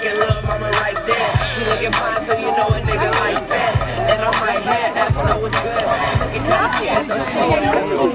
fucking little mama right there. She looking fine, so you know a nigga likes that. And I'm right here, that's know what's good. Looking kinda scared, though she